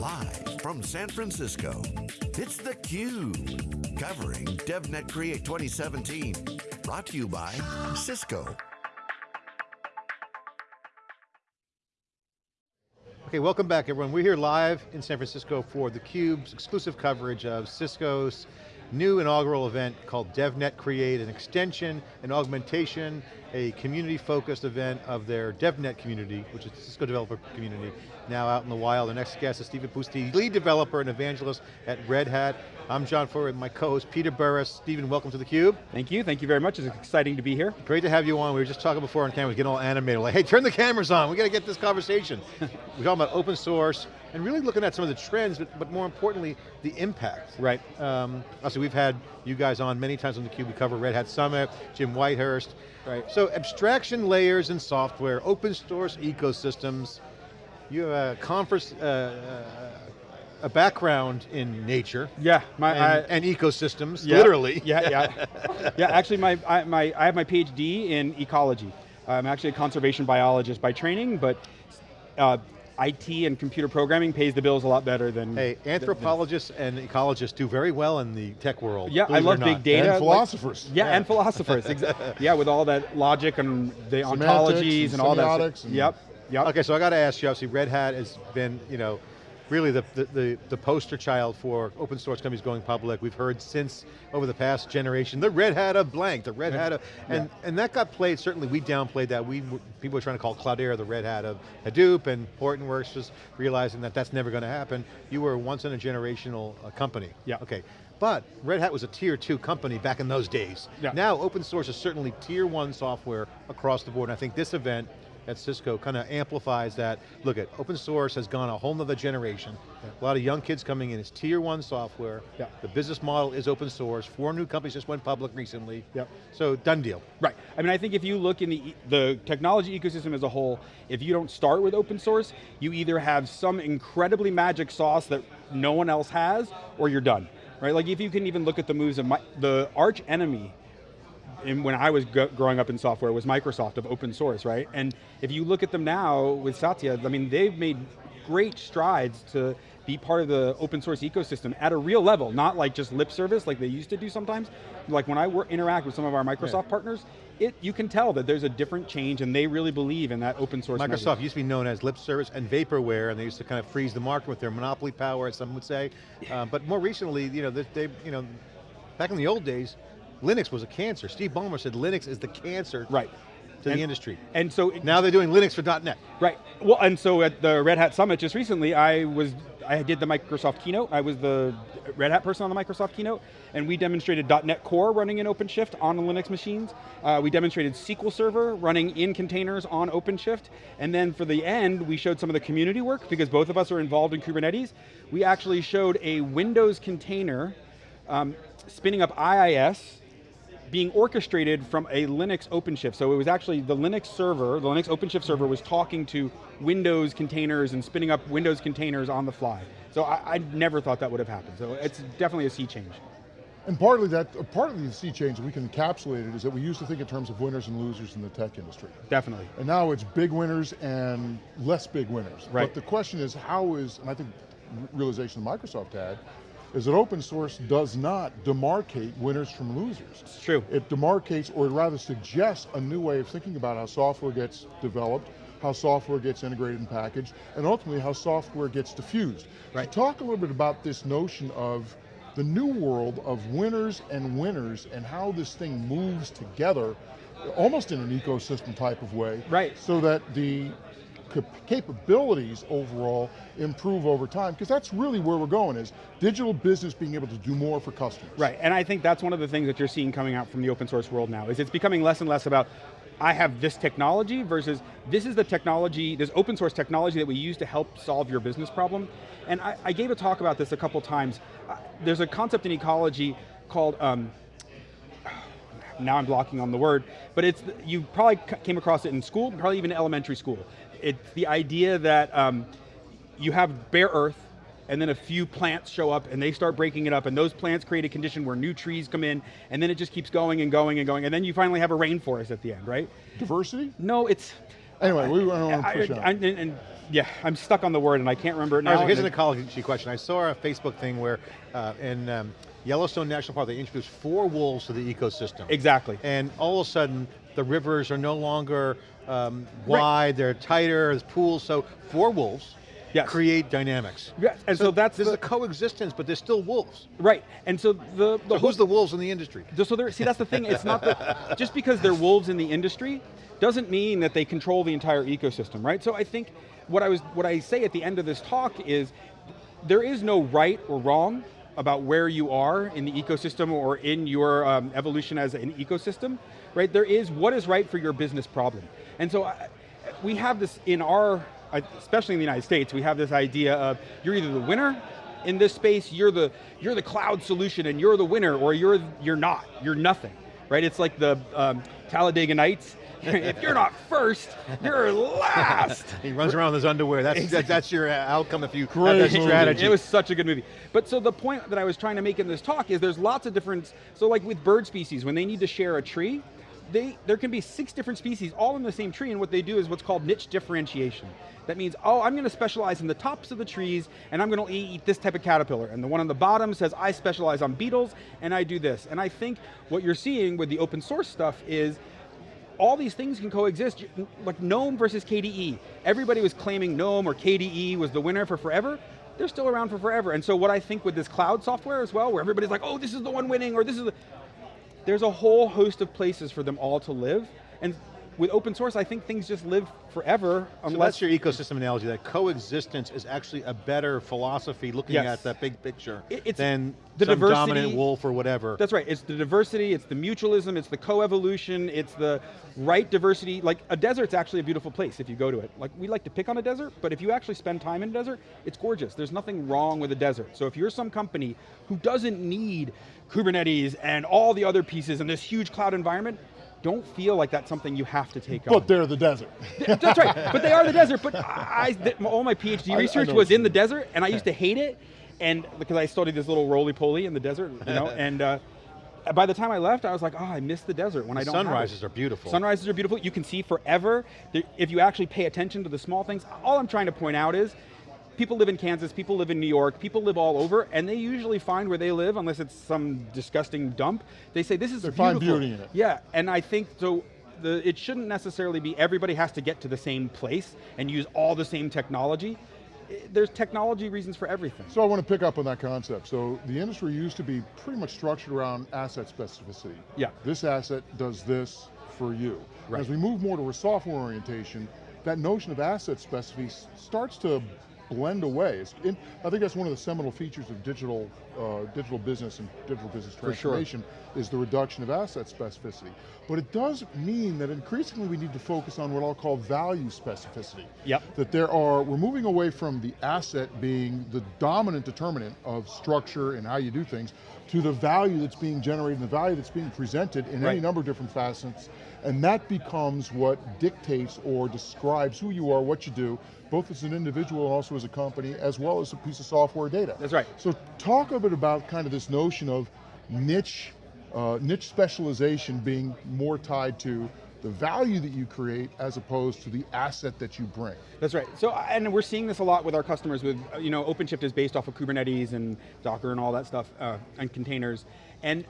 Live from San Francisco, it's theCUBE. Covering DevNet Create 2017. Brought to you by Cisco. Okay, welcome back everyone. We're here live in San Francisco for theCUBE's exclusive coverage of Cisco's new inaugural event called DevNet Create, an extension, an augmentation, a community-focused event of their DevNet community, which is the Cisco developer community, now out in the wild. Our next guest is Stephen Pousty, lead developer and evangelist at Red Hat. I'm John Furrier, my co-host Peter Burris. Stephen, welcome to theCUBE. Thank you, thank you very much. It's exciting to be here. Great to have you on. We were just talking before on camera, getting all animated. Like, hey, turn the cameras on. We got to get this conversation. we're talking about open source and really looking at some of the trends, but, but more importantly, the impact. Right. Um, also, we've had you guys on many times on theCUBE. We cover Red Hat Summit, Jim Whitehurst. Right. So abstraction layers in software, open source ecosystems, you have a conference, uh, uh, a background in nature. Yeah, my and, I, and ecosystems, yeah, literally. Yeah, yeah, yeah. Actually, my I, my I have my PhD in ecology. I'm actually a conservation biologist by training, but uh, IT and computer programming pays the bills a lot better than. Hey, anthropologists and ecologists do very well in the tech world. Yeah, I love big data. And philosophers. Like, yeah, yeah, and philosophers. exactly. yeah, with all that logic and the ontologies and, and all that. And yep. Yep. Okay, so I got to ask you, obviously Red Hat has been, you know, really the, the, the, poster child for open source companies going public. We've heard since over the past generation, the Red Hat of blank, the Red Hat of, and, yeah. and that got played, certainly we downplayed that. We People were trying to call Cloudera the Red Hat of Hadoop and Hortonworks just realizing that that's never going to happen. You were once in a generational uh, company. Yeah. Okay. But Red Hat was a tier two company back in those days. Yeah. Now open source is certainly tier one software across the board. And I think this event at Cisco kind of amplifies that. Look at open source has gone a whole nother generation. Yeah. A lot of young kids coming in, it's tier one software. Yeah. The business model is open source. Four new companies just went public recently. Yeah. So done deal. Right, I mean I think if you look in the, the technology ecosystem as a whole, if you don't start with open source, you either have some incredibly magic sauce that no one else has, or you're done. Right, like if you can even look at the moves of my, the arch enemy in, when I was growing up in software was Microsoft of open source, right? And if you look at them now with Satya, I mean, they've made great strides to be part of the open source ecosystem at a real level, not like just lip service like they used to do sometimes. Like when I interact with some of our Microsoft yeah. partners, it, you can tell that there's a different change and they really believe in that open source Microsoft message. used to be known as lip service and vaporware and they used to kind of freeze the market with their monopoly power, as some would say. Uh, but more recently, you know, they, you know, back in the old days, Linux was a cancer. Steve Ballmer said Linux is the cancer right. to and, the industry. And so now they're doing Linux for .NET. Right. Well, and so at the Red Hat Summit just recently, I was I did the Microsoft keynote. I was the Red Hat person on the Microsoft keynote, and we demonstrated .NET Core running in OpenShift on Linux machines. Uh, we demonstrated SQL Server running in containers on OpenShift, and then for the end, we showed some of the community work because both of us are involved in Kubernetes. We actually showed a Windows container um, spinning up IIS being orchestrated from a Linux OpenShift. So it was actually the Linux server, the Linux OpenShift server was talking to Windows containers and spinning up Windows containers on the fly. So I, I never thought that would have happened. So it's definitely a sea change. And partly that, partly the sea change, we can encapsulate it, is that we used to think in terms of winners and losers in the tech industry. Definitely. And now it's big winners and less big winners. Right. But the question is, how is, and I think realization Microsoft had, is that open source does not demarcate winners from losers. It's true. It demarcates, or rather suggests, a new way of thinking about how software gets developed, how software gets integrated and packaged, and ultimately how software gets diffused. Right. So talk a little bit about this notion of the new world of winners and winners and how this thing moves together almost in an ecosystem type of way. Right. So that the capabilities overall improve over time, because that's really where we're going is digital business being able to do more for customers. Right, and I think that's one of the things that you're seeing coming out from the open source world now, is it's becoming less and less about I have this technology versus this is the technology, this open source technology that we use to help solve your business problem. And I, I gave a talk about this a couple times. Uh, there's a concept in ecology called um, now I'm blocking on the word, but it's, you probably came across it in school, probably even elementary school. It's the idea that um, you have bare earth, and then a few plants show up and they start breaking it up and those plants create a condition where new trees come in and then it just keeps going and going and going and then you finally have a rainforest at the end, right? Diversity? No, it's... Anyway, we want to push on. And, and Yeah, I'm stuck on the word and I can't remember it now. right, here's an ecology question. I saw a Facebook thing where uh, in um, Yellowstone National Park, they introduced four wolves to the ecosystem. Exactly. And all of a sudden, the rivers are no longer um, Right. wide, they're tighter, there's pools, so four wolves Yes. create dynamics. Yeah, and so that's There's the- a coexistence, but there's still wolves. Right, and so the, the So who's the wolves in the industry? So there, see, that's the thing. It's not that just because they're wolves in the industry doesn't mean that they control the entire ecosystem, right? So I think what I was, what I say at the end of this talk is, there is no right or wrong about where you are in the ecosystem or in your um, evolution as an ecosystem, right? There is what is right for your business problem, and so I, we have this in our, uh, especially in the United States, we have this idea of you're either the winner in this space, you're the you're the cloud solution and you're the winner, or you're you're not, you're nothing, right? It's like the um, Talladega Nights. if you're not first, you're last. He runs around in his underwear. That's that, that's your uh, outcome if you have Great that strategy. It was such a good movie. But so the point that I was trying to make in this talk is there's lots of different, so like with bird species, when they need to share a tree, they, there can be six different species all in the same tree, and what they do is what's called niche differentiation. That means, oh, I'm going to specialize in the tops of the trees, and I'm going to eat this type of caterpillar. And the one on the bottom says, I specialize on beetles, and I do this. And I think what you're seeing with the open source stuff is all these things can coexist, like GNOME versus KDE. Everybody was claiming GNOME or KDE was the winner for forever. They're still around for forever. And so what I think with this cloud software as well, where everybody's like, oh, this is the one winning, or this is the, there's a whole host of places for them all to live. And with open source, I think things just live forever So unless that's your ecosystem analogy, that coexistence is actually a better philosophy looking Yes. at that big picture It- it's than the some diversity- dominant wolf or whatever. That's right, it's the diversity, it's the mutualism, it's the co-evolution, it's the right diversity. Like a desert's actually a beautiful place if you go to it. Like we like to pick on a desert, but if you actually spend time in a desert, it's gorgeous. There's nothing wrong with a desert. So if you're some company who doesn't need Kubernetes and all the other pieces in this huge cloud environment, don't feel like that's something you have to take on. But they're the desert. That's right, but they are the desert. But I, all my PhD I- I research was in the desert, and I used to hate it, and because I studied this little roly poly in the desert, you know, and uh, by the time I left, I was like, oh, I miss the desert when I don't. Sunrises are beautiful. Sunrises are beautiful. You can see forever. If you actually pay attention to the small things, all I'm trying to point out is. People live in Kansas, people live in New York, people live all over, and they usually find where they live, unless it's some disgusting dump, they say, this is They beautiful. find beauty in it. Yeah, and I think so. The, it shouldn't necessarily be everybody has to get to the same place and use all the same technology. Eh, there's technology reasons for everything. So I want to pick up on that concept. So the industry used to be pretty much structured around asset specificity. Yeah. This asset does this for you. Right. As we move more to a software orientation, that notion of asset specificity starts to blend away. It's in, I think that's one of the seminal features of digital, uh, digital business and digital business For sure. Is the reduction of asset specificity. But it does mean that increasingly we need to focus on what I'll call value specificity. Yep. That there are, we're moving away from the asset being the dominant determinant of structure and how you do things, to the value that's being generated and the value that's being presented in any number of different facets, and that becomes what dictates or describes who you are, what you do, both as an individual and also as a company, as well as a piece of software data. That's right. So talk a bit about kind of this notion of niche, uh, niche specialization being more tied to the value that you create as opposed to the asset that you bring. That's right. So, and we're seeing this a lot with our customers. With uh, you know, OpenShift is based off of Kubernetes and Docker and all that stuff uh, and containers. And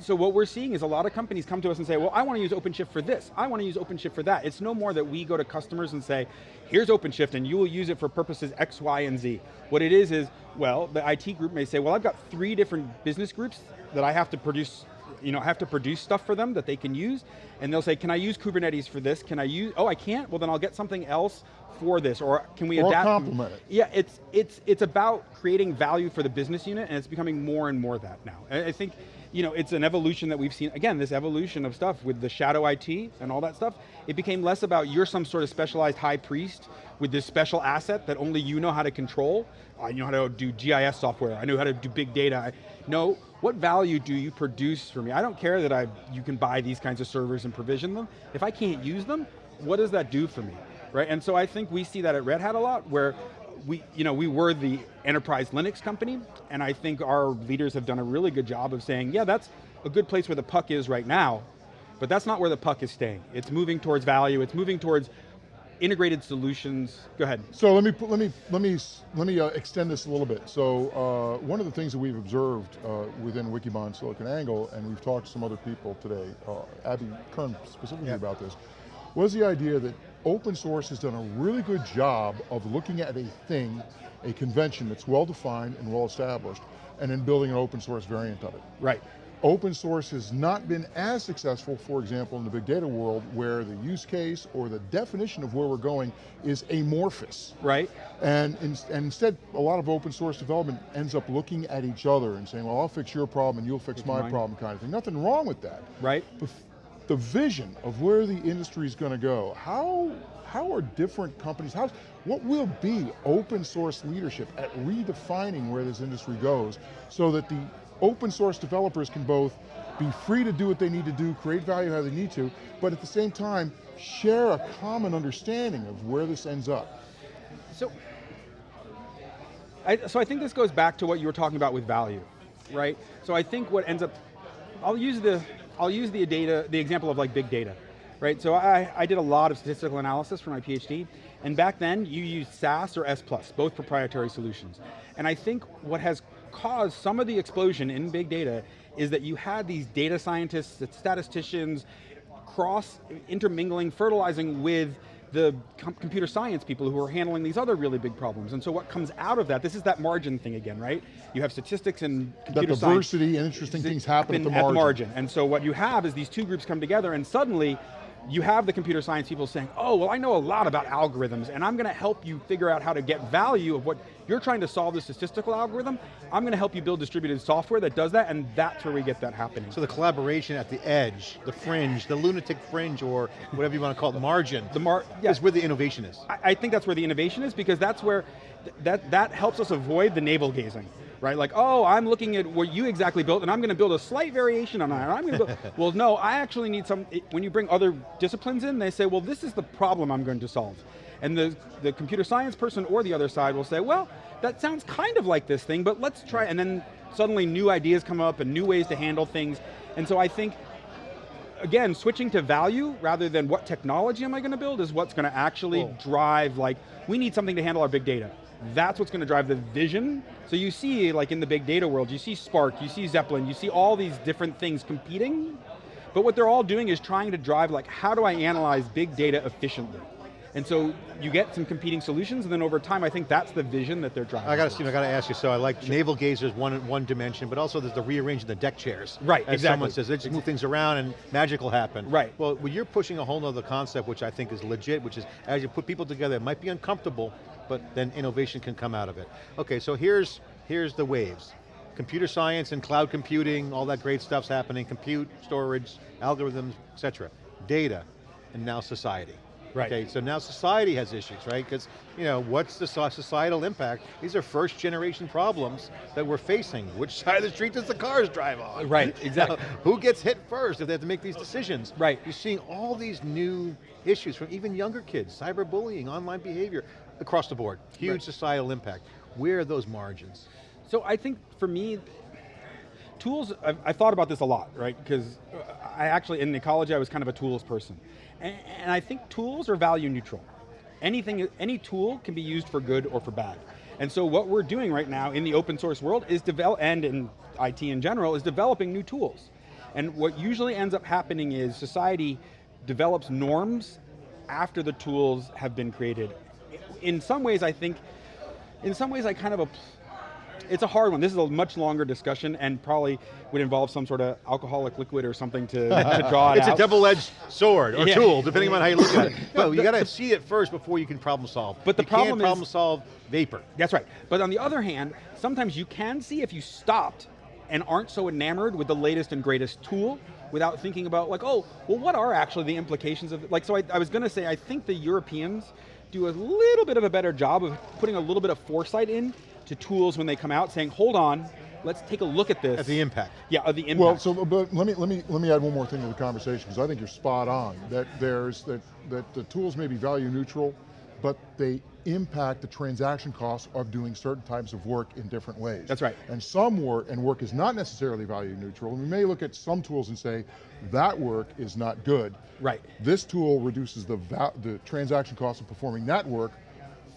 so what we're seeing is a lot of companies come to us and say, well, I want to use OpenShift for this. I want to use OpenShift for that. It's no more that we go to customers and say, here's OpenShift and you will use it for purposes X, Y, and Z. What it is is, well, the IT group may say, well, I've got three different business groups that I have to produce you know, have to produce stuff for them that they can use, and they'll say, can I use Kubernetes for this? Can I use, oh, I can't? Well, then I'll get something else for this, or can we Or adapt? complement it. Yeah, it's, it's, it's about creating value for the business unit, and it's becoming more and more that now. I I think, you know, it's an evolution that we've seen, again, this evolution of stuff with the shadow IT and all that stuff, it became less about you're some sort of specialized high priest with this special asset that only you know how to control. I know how to do GIS software, I know how to do big data. I- No, what value do you produce for me? I don't care that I, you can buy these kinds of servers and provision them. If I can't use them, what does that do for me? Right, and so I think we see that at Red Hat a lot, where we, you know, we were the enterprise Linux company, and I think our leaders have done a really good job of saying, yeah, that's a good place where the puck is right now, but that's not where the puck is staying. It's moving towards value, it's moving towards integrated solutions. Go ahead. So let me let me let me let me uh, extend this a little bit. So uh, one of the things that we've observed uh, within Wikibon SiliconANGLE, and we've talked to some other people today, uh, Abby Kearns specifically Yeah. about this, was the idea that open source has done a really good job of looking at a thing, a convention that's well defined and well established, and then building an open source variant of it. Right. Open source has not been as successful, for example, in the big data world, where the use case or the definition of where we're going is amorphous. Right. And, in, and instead, a lot of open source development ends up looking at each other and saying, well, I'll fix your problem and you'll fix my mine. problem kind of thing. Nothing wrong with that. Right. But the vision of where the industry is going to go, how, how are different companies, how, what will be open source leadership at redefining where this industry goes so that the open source developers can both be free to do what they need to do, create value how they need to, but at the same time, share a common understanding of where this ends up. So, I, so I think this goes back to what you were talking about with value, right? So I think what ends up, I'll use the, I'll use the data, the example of like big data, right? So I, I did a lot of statistical analysis for my PhD, and back then you used SAS or S+, both proprietary solutions. And I think what has caused some of the explosion in big data is that you had these data scientists, statisticians, cross intermingling, fertilizing with the com computer science people who are handling these other really big problems. And so what comes out of that, this is that margin thing again, right? You have statistics and That computer science diversity and interesting things happen at the happen margin. And so what you have is these two groups come together and suddenly you have the computer science people saying, oh, well I know a lot about algorithms and I'm going to help you figure out how to get value of what you're trying to solve the statistical algorithm. I'm going to help you build distributed software that does that and that's where we get that happening. So the collaboration at the edge, the fringe, the lunatic fringe, or whatever you want to call it, margin, The mar- yeah. is where the innovation is. I, I think that's where the innovation is because that's where, th- that, that helps us avoid the navel gazing. Right, like, oh, I'm looking at what you exactly built and I'm going to build a slight variation on that. I'm going to build, well, no, I actually need some, it- when you bring other disciplines in, they say, well, this is the problem I'm going to solve. And the, the computer science person or the other side will say, well, that sounds kind of like this thing, but let's try, and then suddenly new ideas come up and new ways to handle things. And so I think again, switching to value rather than what technology am I going to build is what's going to actually drive, like, we need something to handle our big data. That's what's going to drive the vision. So you see, like in the big data world, you see Spark, you see Zeppelin, you see all these different things competing, but what they're all doing is trying to drive, like, how do I analyze big data efficiently? And so you get some competing solutions, and then over time, I think that's the vision that they're driving. I got to. Steve, I got to ask you. So I like naval gazers one one dimension, but also there's the rearranging the deck chairs. Right, As exactly. someone says, they just move things around and magic will happen. Right. Well, well, you're pushing a whole nother concept, which I think is legit, which is as you put people together, it might be uncomfortable, but then innovation can come out of it. Okay, so here's here's the waves. Computer science and cloud computing, all that great stuff's happening. Compute, storage, algorithms, etc. Data, and now society. Right. Okay, so now society has issues, right? Because, you know, what's the societal impact? These are first generation problems that we're facing. Which side of the street does the cars drive on? Right, exactly. Who gets hit first if they have to make these decisions? Right. You're seeing all these new issues from even younger kids, cyberbullying, online behavior, across the board. Huge Right. societal impact. Where are those margins? So I think for me, tools, I've, I've thought about this a lot, right? Because I actually, in ecology, I was kind of a tools person. And, and I think tools are value neutral. Anything, any tool can be used for good or for bad. And so what we're doing right now in the open source world is develop, and in IT in general, is developing new tools. And what usually ends up happening is society develops norms after the tools have been created. In some ways, I think, in some ways I kind of, it's a hard one. This is a much longer discussion and probably would involve some sort of alcoholic liquid or something to, to draw it It's out. a double-edged sword or Yeah. tool, depending on how you look at it. No, you got to see it first before you can problem solve. But the you problem can't is- problem solve vapor. That's right. But on the other hand, sometimes you can see if you stopped and aren't so enamored with the latest and greatest tool without thinking about like, oh, well what are actually the implications of, like so I, I was going to say, I think the Europeans do a little bit of a better job of putting a little bit of foresight in to tools when they come out saying, hold on, let's take a look at this. At the impact. Yeah, of the impact. Well, so but let me let me let me add one more thing to the conversation because I think you're spot on that there's that that the tools may be value neutral, but they impact the transaction costs of doing certain types of work in different ways. That's right. And some work, and work is not necessarily value neutral, and we may look at some tools and say, that work is not good. Right. This tool reduces the, the transaction cost of performing that work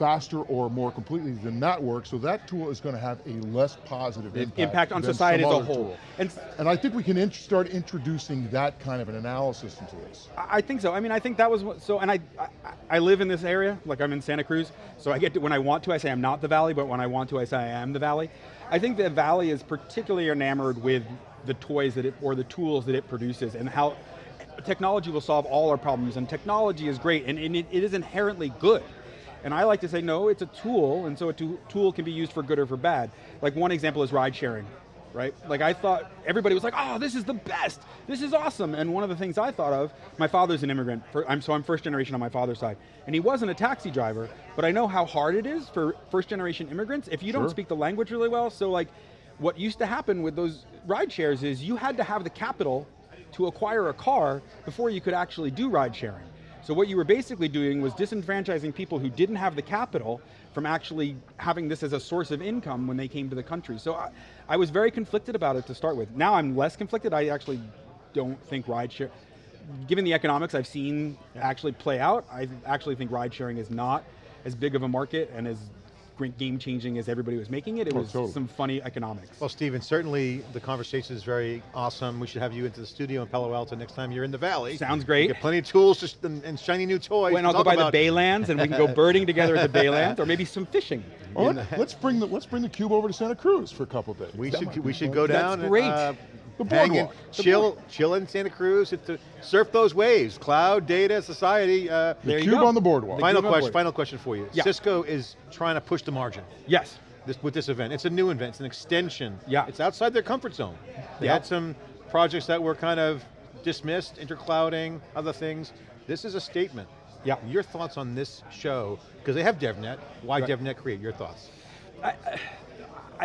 faster or more completely than that work, so that tool is going to have a less positive impact, impact on society as a whole. tool. And, And I think we can int start introducing that kind of an analysis into this. I I think so. I mean, I think that was what, so. And I, I, I live in this area. Like I'm in Santa Cruz, so I get to when I want to, I say I'm not the valley, but when I want to, I say I am the valley. I think the valley is particularly enamored with the toys that it or the tools that it produces, and how technology will solve all our problems. And technology is great, and, and it, it is inherently good. And I like to say, no, it's a tool, and so a tool can be used for good or for bad. Like one example is ride sharing, right? Like I thought, everybody was like, oh, this is the best, this is awesome. And one of the things I thought of, my father's an immigrant, for, I'm, so I'm first generation on my father's side. And he wasn't a taxi driver, but I know how hard it is for first generation immigrants if you don't speak the language really well. So like, what used to happen with those ride shares is you had to have the capital to acquire a car before you could actually do ride sharing. So what you were basically doing was disenfranchising people who didn't have the capital from actually having this as a source of income when they came to the country. So I, I was very conflicted about it to start with. Now I'm less conflicted, I actually don't think ride share, given the economics I've seen actually play out, I actually think ride sharing is not as big of a market and as game changing as everybody was making it. It Oh, was totally. some funny economics. Well, Stephen, certainly the conversation is very awesome. We should have you into the studio in Palo Alto next time you're in the Valley. Sounds great. You get plenty of tools to, and, and shiny new toys. When to I'll go talk by the about. Baylands and we can go birding together at the Baylands, or maybe some fishing. Well, let, us bring the let's bring the cube over to Santa Cruz for a couple days. We That should might be we should fun. go That's down great. and uh, The boardwalk. The chill, chill in Santa Cruz, hit the, surf those waves. Cloud, data, society. Uh, There you cube on the boardwalk. final question. board. Final question for you. Yeah. Cisco is trying to push the margin. Yes. This, with this event. It's a new event, it's an extension. Yeah. It's outside their comfort zone. They Yeah. had some projects that were kind of dismissed, interclouding, other things. This is a statement. Yeah. Your thoughts on this show, because they have DevNet, why Right. DevNet Create, your thoughts? I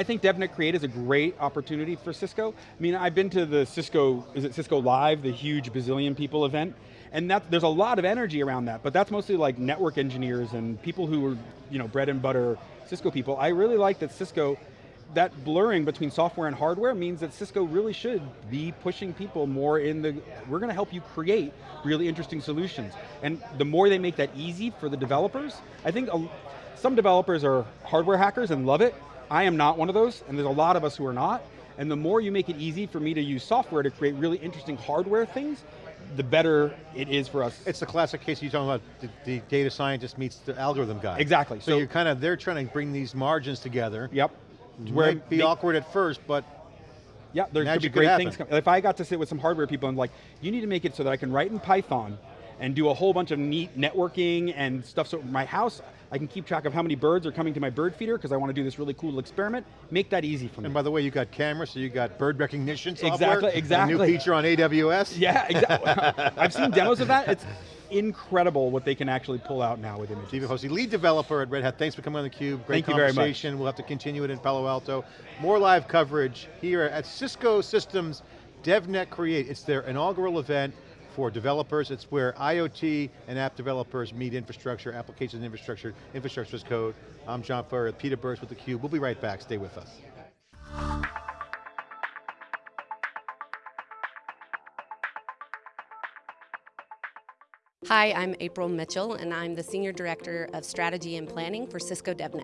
think DevNet Create is a great opportunity for Cisco. I mean, I've been to the Cisco, is it Cisco Live, the huge bazillion people event, and that, there's a lot of energy around that, but that's mostly like network engineers and people who are, you know, bread and butter Cisco people. I really like that Cisco, that blurring between software and hardware means that Cisco really should be pushing people more in the, we're going to help you create really interesting solutions. And the more they make that easy for the developers, I think a, some developers are hardware hackers and love it. I am not one of those, and there's a lot of us who are not. And the more you make it easy for me to use software to create really interesting hardware things, the better it is for us. It's the classic case you're talking about, the, the data scientist meets the algorithm guy. Exactly. So, So- you're kind of, they're trying to bring these margins together. yep. Where it be make- awkward at first, but Yeah, there could be Magic could great things. If I got to sit with some hardware people and like, you need to make it so that I can write in Python and do a whole bunch of neat networking and stuff so my house, I can keep track of how many birds are coming to my bird feeder because I want to do this really cool experiment. Make that easy for me. And by the way, you got cameras, so you got bird recognition software. Exactly, A new feature on AWS. yeah, exactly. I've seen demos of that. It's incredible what they can actually pull out now with images. Stephen Hosey, lead developer at Red Hat. Thanks for coming on theCUBE. Great Thank you very much. conversation. We'll have to continue it in Palo Alto. More live coverage here at Cisco Systems DevNet Create. It's their inaugural event for developers. It's where IoT and app developers meet infrastructure, applications and infrastructure, infrastructure as code. I'm John Furrier, Peter Burris with theCUBE. We'll be right back, stay with us. Hi, I'm April Mitchell, and I'm the Senior Director of Strategy and Planning for Cisco DevNet.